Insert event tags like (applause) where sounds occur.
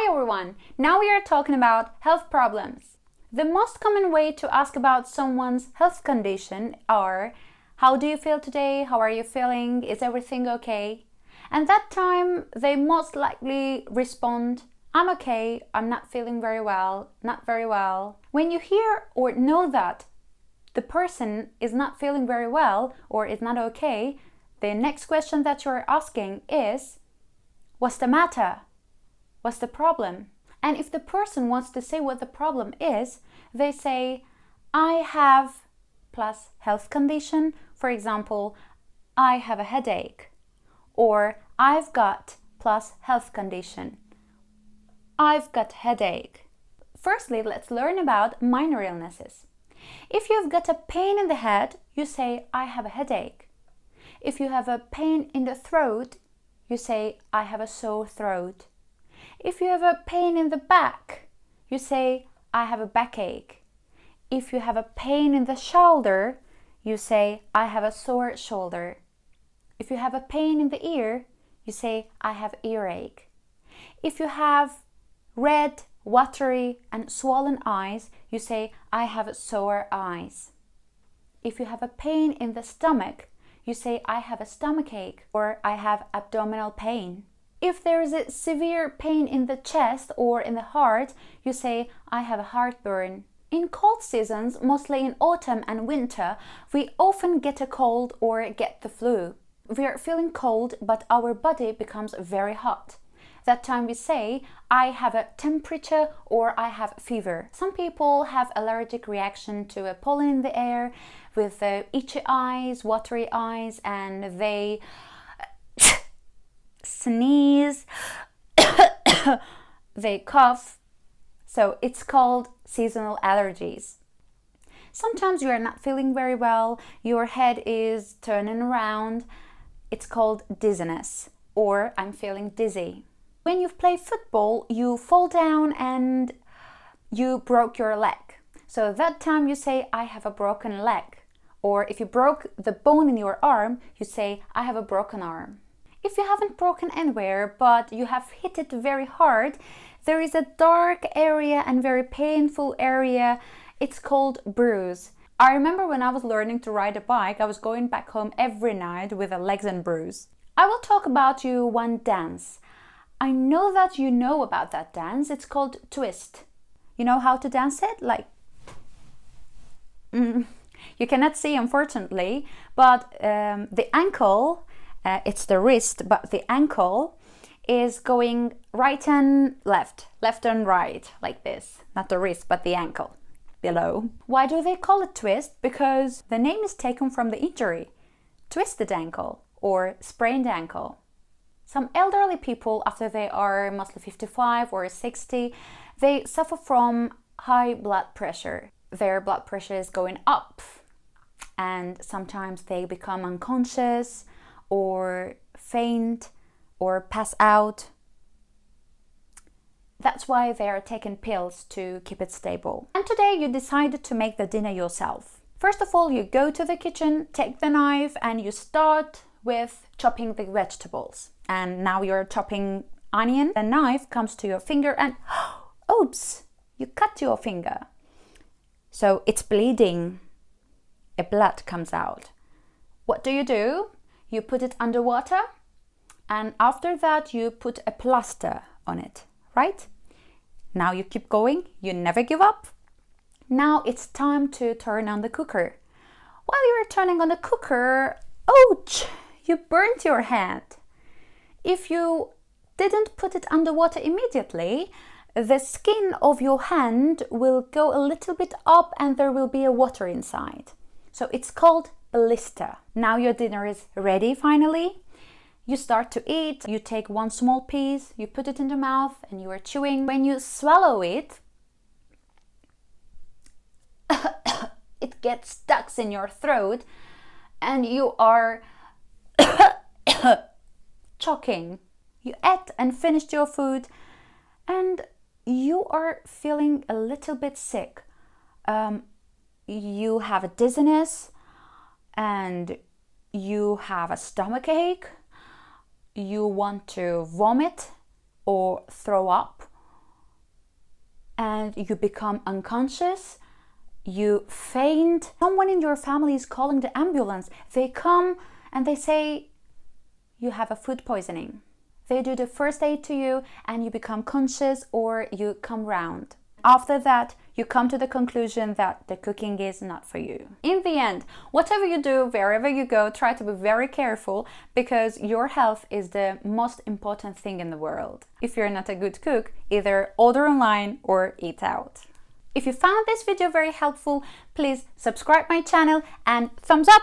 Hi everyone! Now we are talking about health problems. The most common way to ask about someone's health condition are How do you feel today? How are you feeling? Is everything okay? And that time they most likely respond I'm okay, I'm not feeling very well, not very well. When you hear or know that the person is not feeling very well or is not okay, the next question that you're asking is What's the matter? What's the problem? And if the person wants to say what the problem is, they say, I have plus health condition. For example, I have a headache. Or I've got plus health condition. I've got headache. Firstly, let's learn about minor illnesses. If you've got a pain in the head, you say, I have a headache. If you have a pain in the throat, you say, I have a sore throat. If you have a pain in the back, you say, I have a backache. If you have a pain in the shoulder, you say, I have a sore shoulder. If you have a pain in the ear, you say, I have earache. If you have red, watery and swollen eyes, you say, I have sore eyes. If you have a pain in the stomach, you say, I have a stomachache or I have abdominal pain. If there is a severe pain in the chest or in the heart, you say, I have a heartburn. In cold seasons, mostly in autumn and winter, we often get a cold or get the flu. We are feeling cold, but our body becomes very hot. That time we say, I have a temperature or I have fever. Some people have allergic reaction to a pollen in the air with uh, itchy eyes, watery eyes, and they (laughs) sneeze, (laughs) they cough. So it's called seasonal allergies. Sometimes you are not feeling very well, your head is turning around. It's called dizziness or I'm feeling dizzy. When you play football, you fall down and you broke your leg. So that time you say, I have a broken leg. Or if you broke the bone in your arm, you say, I have a broken arm. If you haven't broken anywhere, but you have hit it very hard, there is a dark area and very painful area. It's called bruise. I remember when I was learning to ride a bike, I was going back home every night with a legs and bruise. I will talk about you one dance. I know that you know about that dance. It's called twist. You know how to dance it? Like, mm, you cannot see unfortunately, but um, the ankle uh, it's the wrist, but the ankle is going right and left, left and right, like this. Not the wrist, but the ankle below. Why do they call it twist? Because the name is taken from the injury, twisted ankle or sprained ankle. Some elderly people, after they are mostly 55 or 60, they suffer from high blood pressure. Their blood pressure is going up and sometimes they become unconscious or faint or pass out. That's why they are taking pills to keep it stable. And today you decided to make the dinner yourself. First of all, you go to the kitchen, take the knife and you start with chopping the vegetables. And now you're chopping onion. The knife comes to your finger and (gasps) oops, you cut your finger. So it's bleeding. A blood comes out. What do you do? You put it underwater and after that you put a plaster on it, right? Now you keep going, you never give up. Now it's time to turn on the cooker. While you're turning on the cooker, ouch, you burnt your hand. If you didn't put it underwater immediately, the skin of your hand will go a little bit up and there will be a water inside. So it's called blister. Now your dinner is ready finally. You start to eat, you take one small piece, you put it in the mouth and you are chewing. When you swallow it, (coughs) it gets stuck in your throat and you are (coughs) choking. You ate and finished your food and you are feeling a little bit sick. Um, you have a dizziness, and you have a stomach ache, you want to vomit or throw up, and you become unconscious, you faint. Someone in your family is calling the ambulance. They come and they say, you have a food poisoning. They do the first aid to you and you become conscious or you come round. After that, you come to the conclusion that the cooking is not for you. In the end, whatever you do, wherever you go, try to be very careful because your health is the most important thing in the world. If you're not a good cook, either order online or eat out. If you found this video very helpful, please subscribe my channel and thumbs up!